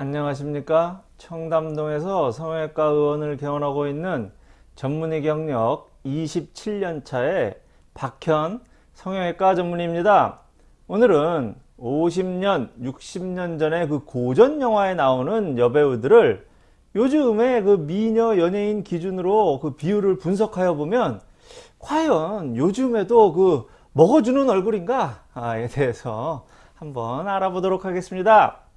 안녕하십니까? 청담동에서 성형외과 의원을 개원하고 있는 전문의 경력 27년차의 박현 성형외과 전문의입니다. 오늘은 50년 60년 전에 그 고전 영화에 나오는 여배우들을 요즘의 그 미녀 연예인 기준으로 그 비율을 분석하여 보면 과연 요즘에도 그 먹어주는 얼굴인가에 대해서 한번 알아보도록 하겠습니다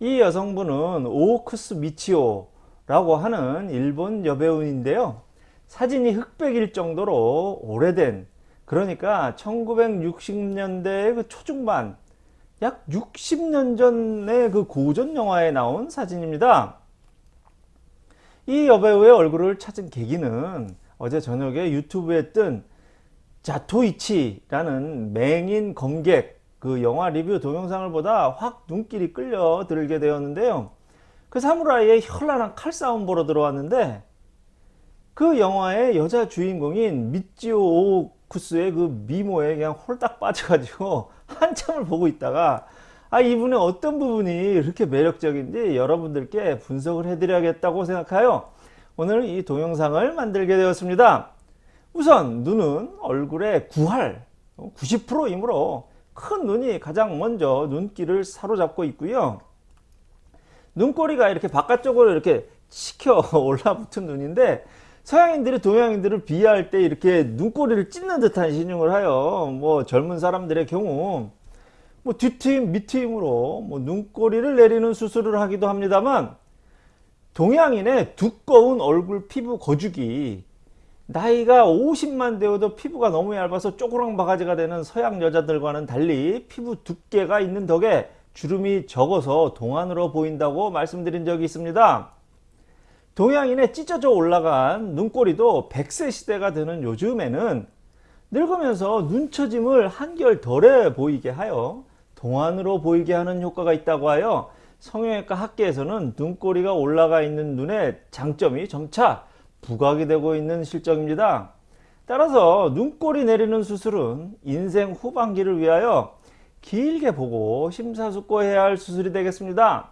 이 여성분은 오크스 미치오라고 하는 일본 여배우인데요. 사진이 흑백일 정도로 오래된 그러니까 1960년대 그 초중반 약 60년 전의 그 고전 영화에 나온 사진입니다. 이 여배우의 얼굴을 찾은 계기는 어제 저녁에 유튜브에 뜬 자토이치라는 맹인 검객 그 영화 리뷰 동영상을 보다 확 눈길이 끌려 들게 되었는데요. 그 사무라이의 현란한 칼싸움 보러 들어왔는데 그 영화의 여자 주인공인 미찌오 오쿠스의 그 미모에 그냥 홀딱 빠져가지고 한참을 보고 있다가 아 이분의 어떤 부분이 이렇게 매력적인지 여러분들께 분석을 해드려야겠다고 생각하여 오늘 이 동영상을 만들게 되었습니다. 우선 눈은 얼굴의 9할 90%이므로 큰 눈이 가장 먼저 눈길을 사로잡고 있고요. 눈꼬리가 이렇게 바깥쪽으로 이렇게 치켜 올라붙은 눈인데 서양인들이 동양인들을 비하할 때 이렇게 눈꼬리를 찢는 듯한 신용을 하여 뭐 젊은 사람들의 경우 뭐 뒤트임 밑트임으로 뭐 눈꼬리를 내리는 수술을 하기도 합니다만 동양인의 두꺼운 얼굴 피부 거죽이 나이가 50만 되어도 피부가 너무 얇아서 쪼그랑 바가지가 되는 서양 여자들과는 달리 피부 두께가 있는 덕에 주름이 적어서 동안으로 보인다고 말씀드린 적이 있습니다. 동양인의 찢어져 올라간 눈꼬리도 100세 시대가 되는 요즘에는 늙으면서 눈처짐을 한결 덜해 보이게 하여 동안으로 보이게 하는 효과가 있다고 하여 성형외과 학계에서는 눈꼬리가 올라가 있는 눈의 장점이 점차 부각이 되고 있는 실정입니다. 따라서 눈꼬리 내리는 수술은 인생 후반기를 위하여 길게 보고 심사숙고해야 할 수술이 되겠습니다.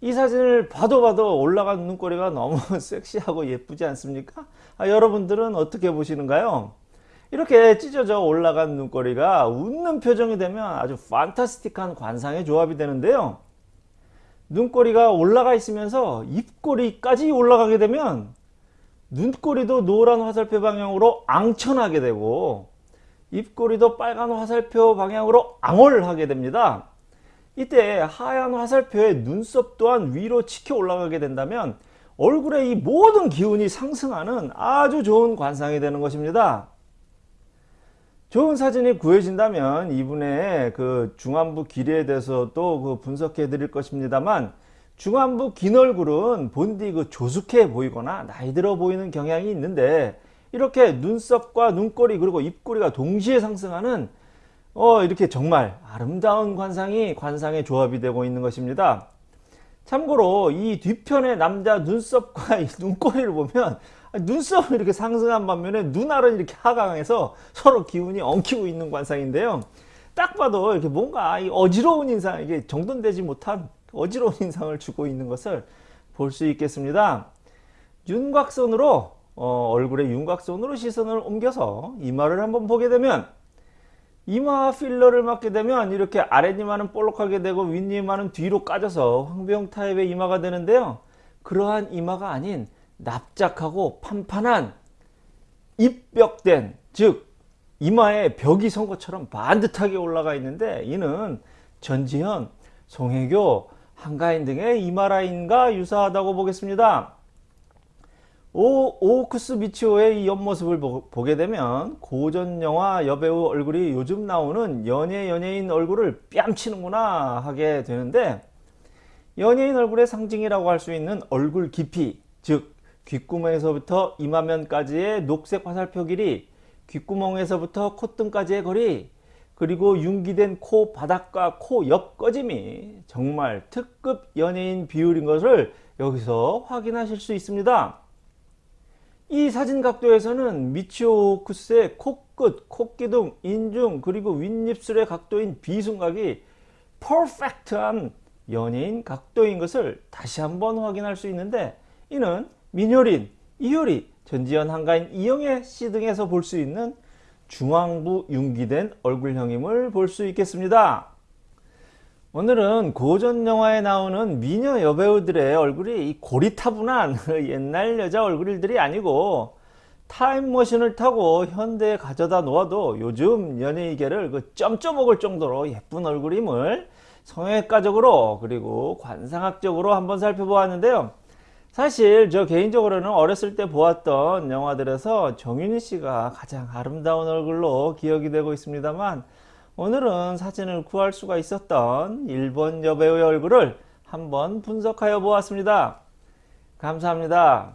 이 사진을 봐도 봐도 올라간 눈꼬리가 너무 섹시하고 예쁘지 않습니까? 아, 여러분들은 어떻게 보시는가요? 이렇게 찢어져 올라간 눈꼬리가 웃는 표정이 되면 아주 판타스틱한 관상의 조합이 되는데요. 눈꼬리가 올라가 있으면서 입꼬리까지 올라가게 되면 눈꼬리도 노란 화살표 방향으로 앙천하게 되고 입꼬리도 빨간 화살표 방향으로 앙월하게 됩니다. 이때 하얀 화살표의 눈썹 또한 위로 치켜 올라가게 된다면 얼굴의 이 모든 기운이 상승하는 아주 좋은 관상이 되는 것입니다. 좋은 사진이 구해진다면 이분의 그 중안부 길이에 대해서도 그 분석해 드릴 것입니다만 중안부 긴 얼굴은 본디 그 조숙해 보이거나 나이 들어 보이는 경향이 있는데 이렇게 눈썹과 눈꼬리 그리고 입꼬리가 동시에 상승하는 어 이렇게 정말 아름다운 관상이 관상의 조합이 되고 있는 것입니다. 참고로 이 뒤편의 남자 눈썹과 눈꼬리를 보면 눈썹은 이렇게 상승한 반면에 눈알은 이렇게 하강해서 서로 기운이 엉키고 있는 관상인데요. 딱 봐도 이렇게 뭔가 어지러운 인상, 이게 정돈되지 못한 어지러운 인상을 주고 있는 것을 볼 수 있겠습니다. 윤곽선으로 어, 얼굴의 윤곽선으로 시선을 옮겨서 이마를 한번 보게 되면 이마 필러를 맞게 되면 이렇게 아랫이마는 볼록하게 되고 윗이마는 뒤로 까져서 황병 타입의 이마가 되는데요. 그러한 이마가 아닌 납작하고 판판한 입벽된 즉 이마에 벽이 선 것처럼 반듯하게 올라가 있는데 이는 전지현, 송혜교, 한가인 등의 이마 라인과 유사하다고 보겠습니다. 오, 오크스 미치오의 이 옆모습을 보, 게 되면 고전 영화 여배우 얼굴이 요즘 나오는 연예 연예인 얼굴을 뺨치는구나 하게 되는데 연예인 얼굴의 상징이라고 할 수 있는 얼굴 깊이 즉 귓구멍에서부터 이마면까지의 녹색 화살표 길이 귓구멍에서부터 콧등까지의 거리 그리고 융기된 코 바닥과 코 옆 꺼짐이 정말 특급 연예인 비율인 것을 여기서 확인하실 수 있습니다. 이 사진 각도에서는 미치오 쿠스의 코끝, 코기둥, 인중 그리고 윗입술의 각도인 비순각이 퍼펙트한 연예인 각도인 것을 다시 한번 확인할 수 있는데 이는 민효린, 이효리, 전지현 한가인, 이영애 씨 등에서 볼 수 있는 중앙부 융기된 얼굴형임을 볼 수 있겠습니다. 오늘은 고전 영화에 나오는 미녀 여배우들의 얼굴이 이 고리타분한 옛날 여자 얼굴들이 아니고 타임머신을 타고 현대에 가져다 놓아도 요즘 연예계를 그 점점 먹을 정도로 예쁜 얼굴임을 성형외과적으로 그리고 관상학적으로 한번 살펴보았는데요. 사실 저 개인적으로는 어렸을 때 보았던 영화들에서 정윤희 씨가 가장 아름다운 얼굴로 기억이 되고 있습니다만 오늘은 사진을 구할 수가 있었던 일본 여배우의 얼굴을 한번 분석하여 보았습니다. 감사합니다.